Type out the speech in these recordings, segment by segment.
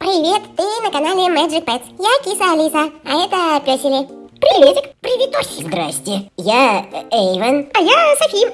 Привет, ты на канале Magic Pets. Я киса Алиса, а это песели. Приветик. Приветосик. Здрасте, я э, Эйвен. А я Софи.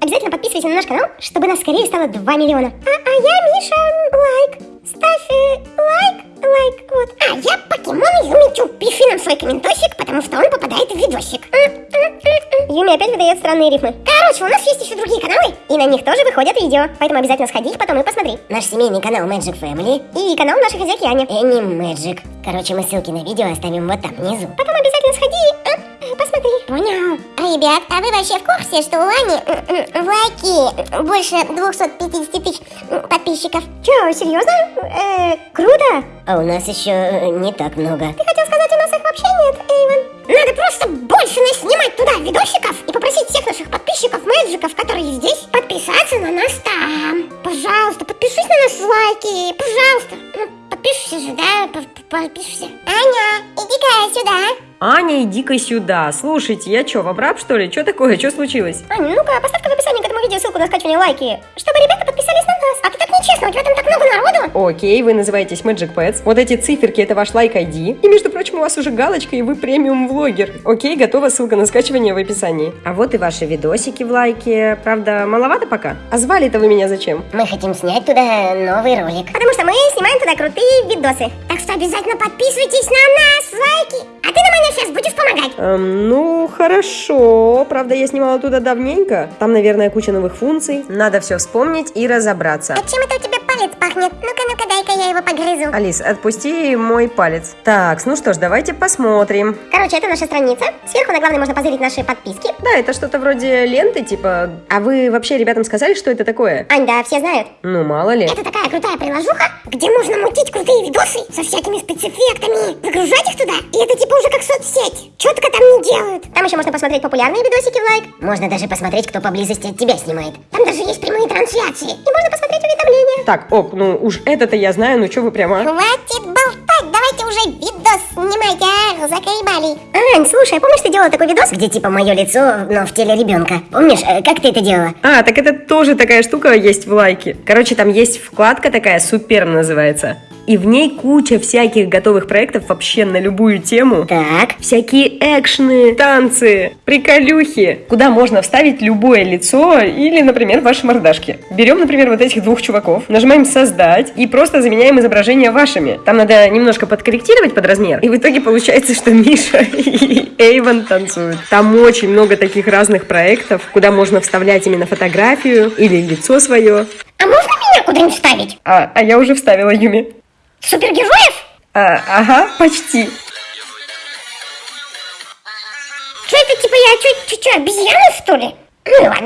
Обязательно подписывайся на наш канал, чтобы нас скорее стало 2 миллиона. А, а я Миша. Лайк. Ставь э, лайк, лайк, вот. А я покемон Юмичу. Пиши нам свой комментосик, потому что он попадает в видосик. Юми опять выдает странные рифмы. Короче, у нас есть еще другие каналы, и на них тоже выходят видео. Поэтому обязательно сходи их потом и посмотри. Наш семейный канал Magic Family. И канал нашей хозяйки Ани. Энни Magic. Короче, мы ссылки на видео оставим вот там внизу. Потом обязательно сходи, э, посмотри. Понял. Ребят, а вы вообще в курсе, что у Ани м, м, в лайке больше 250 тысяч подписчиков? Че, серьезно? Э, круто. А у нас еще э, не так много. Ты хотел сказать, у нас их вообще нет, Эйвен? Надо просто больше наснимать туда видосиков и попросить всех наших подписчиков, мэджиков, которые здесь, подписаться на нас там. Пожалуйста, подпишись на нас лайки, пожалуйста. Ну, подпишешься же, да? Подпишешься. Аня, иди-ка сюда. Слушайте, я что, в обраб, что ли? Что такое? Что случилось? Аня, ну-ка, поставь-ка в описании к этому видео ссылку на скачивание лайки, чтобы ребята подписались на нас. А ты так нечестно, у тебя там так много народу. Окей, вы называетесь Magic Pets. Вот эти циферки это ваш лайк ID. И между прочим, у вас уже галочка, и вы премиум влогер. Окей, готова ссылка на скачивание в описании. А вот и ваши видосики в лайке. Правда, маловато пока. А звали-то вы меня зачем? Мы хотим снять туда новый ролик. Потому что мы снимаем туда крутые видосы. Так что обязательно подписывайтесь на нас, лайки. А ты нам, Аня, сейчас будешь помогать. Эм, ну, хорошо. Правда, я снимала туда давненько. Там, наверное, куча новых функций. Надо все вспомнить и разобраться. А чем это у тебя палец пахнет? Ну-ка, ну-ка, дай-ка я его погрызу. Алис, отпусти мой палец. Так, ну что ж, давайте посмотрим. Короче, это наша страница. Сверху на главной можно позырить наши подписки. Да, это что-то вроде ленты, типа... А вы вообще ребятам сказали, что это такое? Ань, да, все знают. Ну, мало ли. Это такая крутая приложуха, где можно мутить крутые видосы со всякими спецэффектами, выгружать их туда, и это типа уже как соцсеть. Четко там не делают. Там еще можно посмотреть популярные видосики в лайк. Можно даже посмотреть, кто поблизости от тебя снимает. Там даже есть прямые трансляции. И можно посмотреть уведомления. Так, ок, ну уж это-то я знаю, ну что вы прямо... Хватит болтать, давайте уже видос снимайте, а, заколебали. Ань, слушай, помнишь, ты делала такой видос? Где типа мое лицо, но в теле ребенка. Помнишь, э, как ты это делала? А, так это тоже такая штука есть в лайке. Короче, там есть вкладка такая, Суперм называется. И в ней куча всяких готовых проектов вообще на любую тему. Так. Всякие экшны, танцы, приколюхи, куда можно вставить любое лицо или, например, ваши мордашки. Берем, например, вот этих двух чуваков, нажимаем «Создать» и просто заменяем изображения вашими. Там надо немножко подкорректировать под размер, и в итоге получается, что Миша и Эйвен танцуют. Там очень много таких разных проектов, куда можно вставлять именно фотографию или лицо свое. А можно меня куда-нибудь вставить? А, а я уже вставила Юми. Супергероев? А, ага, почти. Что это, типа я, что, обезьяна, что ли?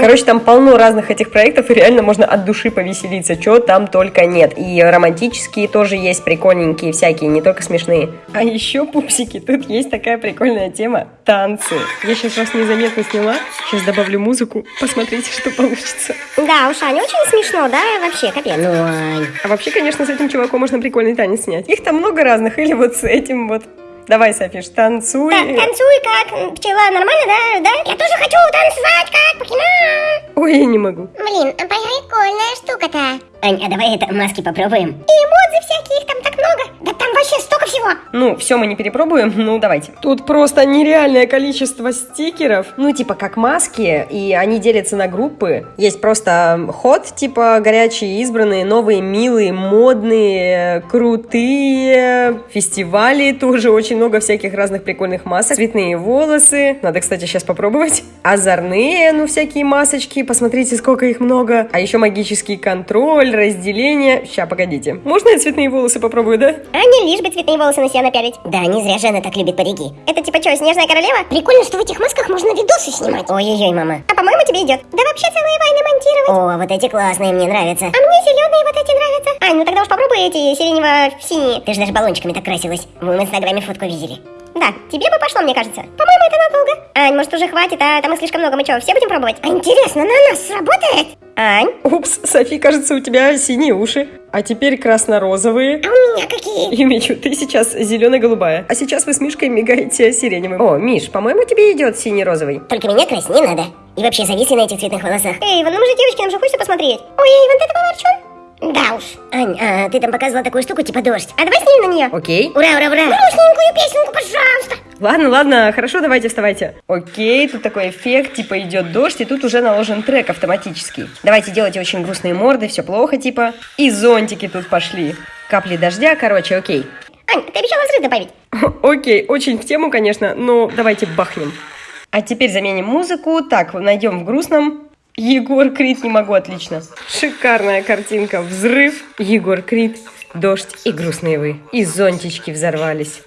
Короче, там полно разных этих проектов, и реально можно от души повеселиться, чего там только нет. И романтические тоже есть, прикольненькие всякие, не только смешные. А еще, пупсики, тут есть такая прикольная тема – танцы. Я сейчас вас незаметно сняла, сейчас добавлю музыку, посмотрите, что получится. Да, уж, Аня, очень смешно, да, вообще, капец. Ну. А вообще, конечно, с этим чуваком можно прикольный танец снять. Их там много разных, или вот с этим вот. Давай, Софиш, танцуй. Так, танцуй как пчела, нормально, да? Да? Я тоже хочу танцевать как покемон. Ой, я не могу. Блин, а прикольная штука-то. Ань, а давай это маски попробуем. И эмодзи всякие, их там так много. Да там вообще столько всего. Ну, все мы не перепробуем, ну давайте. Тут просто нереальное количество стикеров. Ну, типа как маски, и они делятся на группы. Есть просто ход, типа горячие, избранные, новые, милые, модные, крутые. Фестивали тоже очень много всяких разных прикольных масок. Цветные волосы. Надо, кстати, сейчас попробовать. Озорные, ну, всякие масочки. Посмотрите, сколько их много. А еще магический контроль, разделение. Ща, погодите. Можно я цветные волосы попробую, да? А не лишь бы цветные волосы на себя напялить. Да, не зря же она так любит парики. Это типа что, снежная королева? Прикольно, что в этих масках можно видосы снимать. Ой-ой-ой, мама. А по-моему тебе идет. Да вообще целые войны монтировать. О, вот эти классные, мне нравятся. А мне зеленые вот эти нравятся. Ань, ну тогда уж попробуй эти сиренево-синие. Ты же даже баллончиками так красилась. Мы в инстаграме фотку видели. Да, тебе бы пошло, мне кажется. По-моему, это надолго. Ань, может уже хватит, а там их слишком много. Мы что, все будем пробовать? А интересно, на нас сработает? Ань, Упс, Софи, кажется, у тебя синие уши. А теперь красно-розовые. а у меня какие? Юмичу, ты сейчас зеленая-голубая. А сейчас вы с Мишкой мигаете сиреневым. О, Миш, по-моему, тебе идет синий-розовый. Только меня красть не надо. И вообще зависли на этих цветных волосах. Эй, Иван, ну мы же девочки, нам же хочется посмотреть. Ой, Иван, ты такой ворчун. Да уж. Ань, а ты там показывала такую штуку, типа дождь. А давай снимем на нее. Окей. Ура, ура, ура! Грустненькую песенку, пожалуйста. Ладно, ладно, хорошо, давайте вставайте. Окей, тут такой эффект, типа идет дождь, и тут уже наложен трек автоматический. Давайте делайте очень грустные морды, все плохо, типа. И зонтики тут пошли. Капли дождя, короче, окей. Ань, ты обещала взрыв добавить. Окей, очень в тему, конечно, но давайте бахнем. А теперь заменим музыку. Так, найдем в грустном. Егор Крид, не могу, отлично. Шикарная картинка. Взрыв, Егор Крид, дождь и грустные вы. И зонтички взорвались.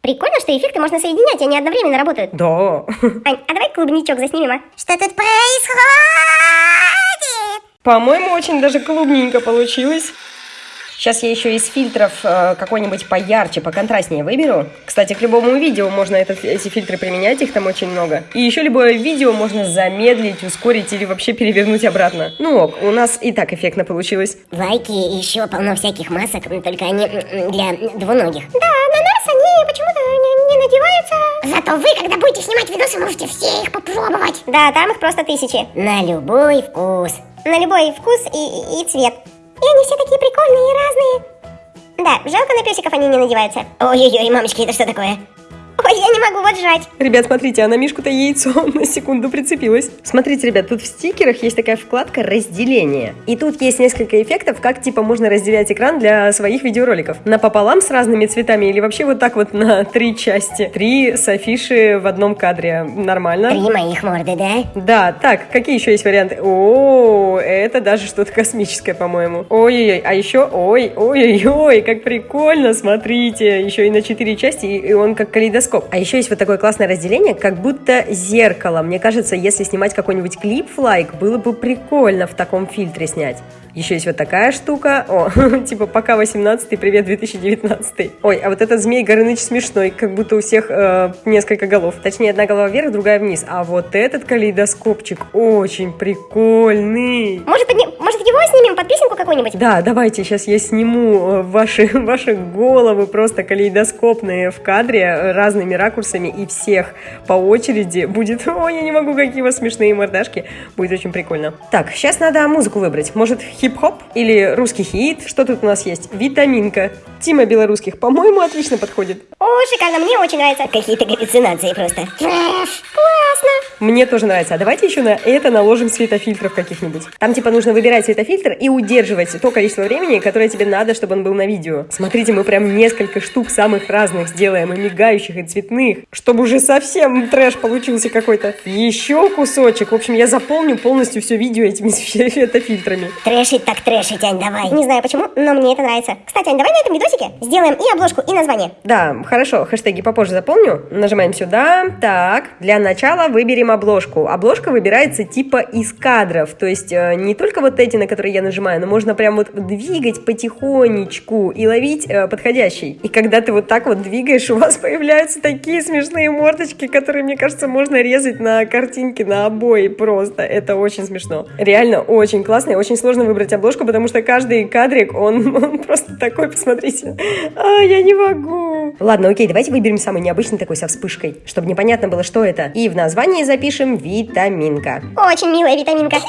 Прикольно, что эффекты можно соединять, они одновременно работают. Да. Ань, а давай клубничок заснимем, а? Что тут происходит? По-моему, очень даже клубненько получилось. Сейчас я еще из фильтров э, какой-нибудь поярче, поконтрастнее выберу. Кстати, к любому видео можно этот, эти фильтры применять, их там очень много. И еще любое видео можно замедлить, ускорить или вообще перевернуть обратно. Ну ок, у нас и так эффектно получилось. Лайки еще полно всяких масок, только они для двуногих. Да, на нас они почему-то не, не надеваются. Зато вы, когда будете снимать видосы, можете все их попробовать. Да, там их просто тысячи. На любой вкус. На любой вкус и, и- и цвет. И они все такие прикольные и разные. Да, жалко на песиков они не надеваются. Ой-ой-ой, мамочки, это что такое? Ой, я не могу вот жать. Ребят, смотрите, а на Мишку-то яйцо на секунду прицепилось. Смотрите, ребят, тут в стикерах есть такая вкладка «Разделение». И тут есть несколько эффектов, как типа можно разделять экран для своих видеороликов. Напополам с разными цветами или вообще вот так вот на три части. Три с афиши в одном кадре. Нормально? Три моих морды, да? Да, так, какие еще есть варианты? О, это даже что-то космическое, по-моему. Ой-ой-ой, а еще, ой, ой-ой-ой, как прикольно, смотрите, еще и на четыре части, и он как калейдоскоп. А еще есть вот такое классное разделение, как будто зеркало. Мне кажется, если снимать какой-нибудь клип в лайк, было бы прикольно в таком фильтре снять. Еще есть вот такая штука. О, типа пока 18 привет 2019 Ой, а вот этот змей Горыныч смешной, как будто у всех э, несколько голов. Точнее, одна голова вверх, другая вниз. А вот этот калейдоскопчик очень прикольный. Может, подни- может его снимем под песенку какую-нибудь? Да, давайте, сейчас я сниму э, ваши, ваши головы просто калейдоскопные в кадре э, разными ракурсами и всех по очереди будет... Ой, я не могу, какие у вас смешные мордашки. Будет очень прикольно. Так, сейчас надо музыку выбрать. Может, хип-хоп или русский хит? Что тут у нас есть? Витаминка. Тима Белорусских, по-моему, отлично подходит. О, шикарно, мне очень нравится. Какие-то галлюцинации просто. Трэш, классно. Мне тоже нравится. А давайте еще на это наложим светофильтров каких-нибудь. Там типа нужно выбирать светофильтр и удерживать то количество времени, которое тебе надо, чтобы он был на видео. Смотрите, мы прям несколько штук самых разных сделаем, и мигающих, и цветных, чтобы уже совсем трэш получился какой-то. Еще кусочек. В общем, я заполню полностью все видео этими светофильтрами. Трэшить так трэшить, Ань, давай. Не знаю почему, но мне это нравится. Кстати, Ань, давай на этом видосике сделаем и обложку, и название. Да, хорошо, хэштеги попозже заполню. Нажимаем сюда. Так, для начала выберем обложку. Обложка выбирается типа из кадров. То есть э, не только вот эти, на которые я нажимаю, но можно прям вот двигать потихонечку и ловить э, подходящий. И когда ты вот так вот двигаешь, у вас появляются такие смешные мордочки, которые, мне кажется, можно резать на картинке, на обои просто. Это очень смешно. Реально очень классно и очень сложно выбрать обложку, потому что каждый кадрик, он, он просто такой, посмотрите. А, я не могу. Ладно, окей, давайте выберем самый необычный такой со вспышкой, чтобы непонятно было, что это. И в названии запишем витаминка. Очень милая витаминка.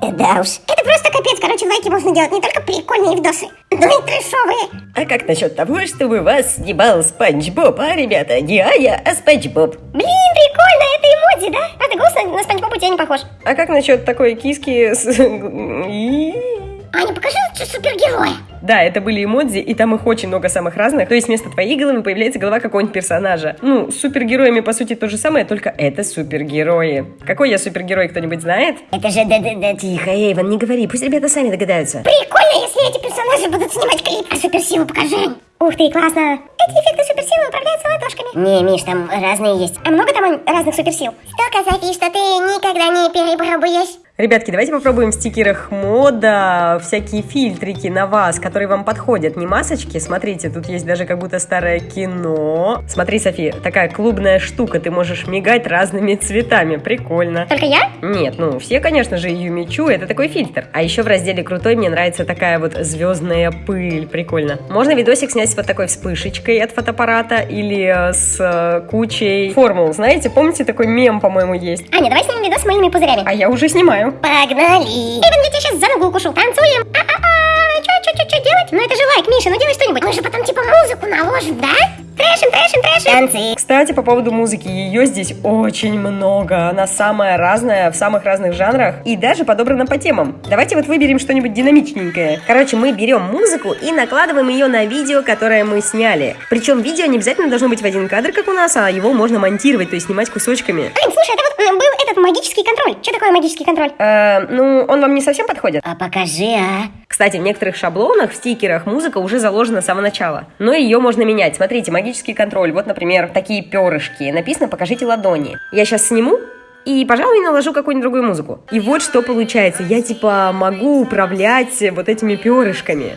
Да уж. Это просто капец, короче, лайки можно делать не только прикольные видосы, но и. А как насчет того, чтобы вас снимал Спанч Боб, а, ребята? Не Ая, а Спанч Боб. Блин, прикольно, это эмодзи, да? Правда, голос на, на Спанч Боба у тебя не похож. А как насчет такой киски с... Аня, покажи лучше супергероя. Да, это были эмодзи, и там их очень много самых разных. То есть вместо твоей головы появляется голова какого-нибудь персонажа. Ну, с супергероями, по сути, то же самое, только это супергерои. Какой я супергерой, кто-нибудь знает? Это же да-да-да. Тихо, Эйвен, не говори, пусть ребята сами догадаются. Прикольно, если эти персонажи будут снимать клип. А суперсилу покажи. Ух ты, классно. Эти эффекты суперсилы управляются ладошками. Не, Миш, там разные есть. А много там разных суперсил? Столько, Софи, что ты никогда не перепробуешь. Ребятки, давайте попробуем в стикерах мода всякие фильтрики на вас, которые вам подходят. Не масочки, смотрите, тут есть даже как будто старое кино. Смотри, Софи, такая клубная штука, ты можешь мигать разными цветами, прикольно. Только я? Нет, ну все, конечно же, Юмичу, это такой фильтр. А еще в разделе крутой мне нравится такая вот звездная пыль, прикольно. Можно видосик снять с вот такой вспышечкой от фотоаппарата или э, с э, кучей формул. Знаете, помните, такой мем, по-моему, есть? Аня, давай снимем видос с мыльными пузырями. А я уже снимаю. Погнали. Эван, я тебя сейчас за ногу укушу. Танцуем. А-а-а. Чё, делать? Ну, это же лайк, Миша, ну делай что-нибудь. Мы же потом, типа, музыку наложим, да? Трэшим, трэшим, трэшим. Танцы. Кстати, по поводу музыки, ее здесь очень много. Она самая разная, в самых разных жанрах и даже подобрана по темам. Давайте вот выберем что-нибудь динамичненькое. Короче, мы берем музыку и накладываем ее на видео, которое мы сняли. Причем видео не обязательно должно быть в один кадр, как у нас, а его можно монтировать, то есть снимать кусочками. Ань, слушай, это вот м, был этот магический контроль. Что такое магический контроль? Э, ну, он вам не совсем подходит. А покажи, а. Кстати, в некоторых шаблонах, в стикерах музыка уже заложена с самого начала. Но ее можно менять. Смотрите, магический контроль. Вот, например, такие перышки. Написано «покажите ладони». Я сейчас сниму и, пожалуй, наложу какую-нибудь другую музыку. И вот что получается. Я, типа, могу управлять вот этими перышками.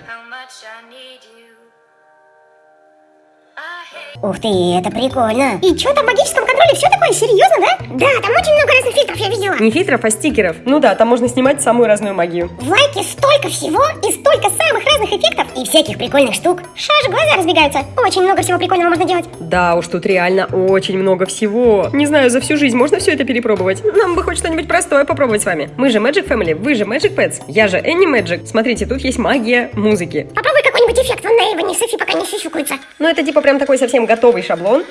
Ух ты, это прикольно. И что там в контроле? Все такое серьезно, да? Да, там очень много разных фильтров я видела. Не фильтров, а стикеров. Ну да, там можно снимать самую разную магию. В лайке столько всего и столько самых разных эффектов. И всяких прикольных штук. Шаж, глаза разбегаются. Очень много всего прикольного можно делать. Да уж, тут реально очень много всего. Не знаю, за всю жизнь можно все это перепробовать? Нам бы хоть что-нибудь простое попробовать с вами. Мы же Magic Family, вы же Magic Pets, я же Annie Magic. Смотрите, тут есть магия музыки. Попробуй какой-нибудь эффект вон на Эйвоне, Софи пока не сисюкается. Ну, это типа прям такой совсем готовый шаблон.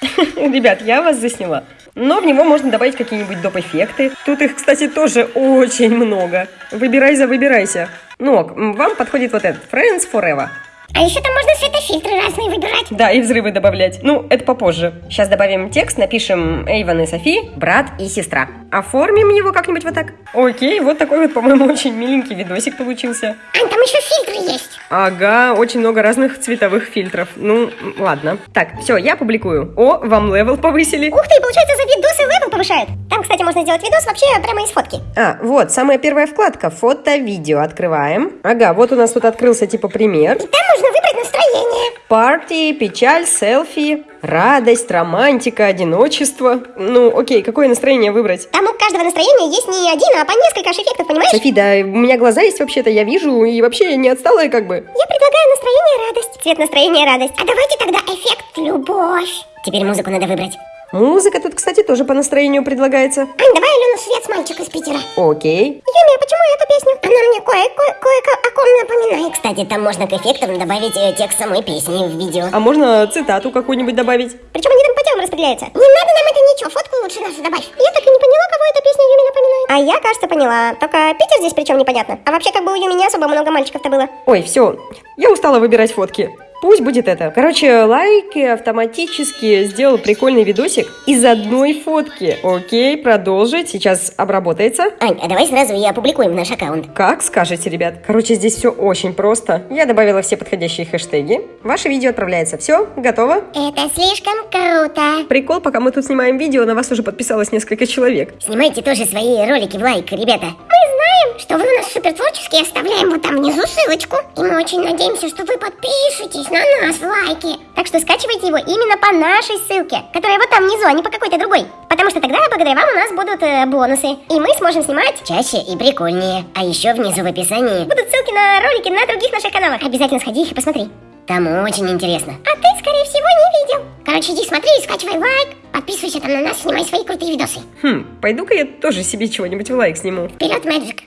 Ребят, я вас засняла. Но в него можно добавить какие-нибудь доп. эффекты. Тут их, кстати, тоже очень много. Выбирай за выбирайся. Ну, вам подходит вот этот Friends Forever. А еще там можно светофильтры разные выбирать. Да, и взрывы добавлять. Ну, это попозже. Сейчас добавим текст, напишем Эйвен и Софи, брат и сестра. Оформим его как-нибудь вот так. Окей, вот такой вот, по-моему, очень миленький видосик получился. Ань, там еще фильтры есть. Ага, очень много разных цветовых фильтров. Ну, ладно. Так, все, я публикую. О, вам level повысили. Ух ты, получается, за видосы level повышают. Там, кстати, можно сделать видос вообще прямо из фотки. А, вот, самая первая вкладка. Фото, видео. Открываем. Ага, вот у нас тут открылся типа пример. И там можно выбрать настроение. Парти, печаль, селфи, радость, романтика, одиночество. Ну, окей, какое настроение выбрать? Там у каждого настроения есть не один, а по несколько аж эффектов, понимаешь? Софи, да, у меня глаза есть вообще-то, я вижу, и вообще не отсталая как бы. Я предлагаю настроение радость. Цвет настроения радость. А давайте тогда эффект любовь. Теперь музыку надо выбрать. Музыка тут, кстати, тоже по настроению предлагается. Ань, давай Алену Свет с мальчик из Питера. Окей. Юми, а почему песню? Она мне кое- кое- кое-ко о ком напоминает. Кстати, там можно к эффектам добавить э, текст самой песни в видео. А можно цитату какую-нибудь добавить? Причем они там по темам распределяются. Не надо нам это ничего, фотку лучше нашу добавь. Я так и не поняла, кого эта песня Юми напоминает. А я, кажется, поняла. Только Питер здесь причем непонятно. А вообще, как бы у Юми не особо много мальчиков-то было. Ой, все, я устала выбирать фотки. Пусть будет это. Короче, лайк автоматически сделал прикольный видосик из одной фотки. Окей, продолжить. Сейчас обработается. Ань, а давай сразу и опубликуем наш аккаунт. Как скажете, ребят. Короче, здесь все очень просто. Я добавила все подходящие хэштеги. Ваше видео отправляется. Все, готово? Это слишком круто. Прикол, пока мы тут снимаем видео, на вас уже подписалось несколько человек. Снимайте тоже свои ролики в лайк, ребята. Мы знаем, что вы у нас супер творческие, оставляем вот там внизу ссылочку. И мы очень надеемся, что вы подпишетесь на нас лайки. Так что скачивайте его именно по нашей ссылке, которая вот там внизу, а не по какой-то другой. Потому что тогда благодаря вам у нас будут э, бонусы. И мы сможем снимать Чаще и прикольнее. А еще внизу в описании. Будут ссылки на ролики на других наших каналах. Обязательно сходи их и посмотри. Там очень интересно. А ты, скорее всего, не видел. Короче, иди смотри, скачивай лайк, подписывайся там на нас, снимай свои крутые видосы. Хм, пойду-ка я тоже себе чего-нибудь в лайк сниму. Вперед, Мэджик!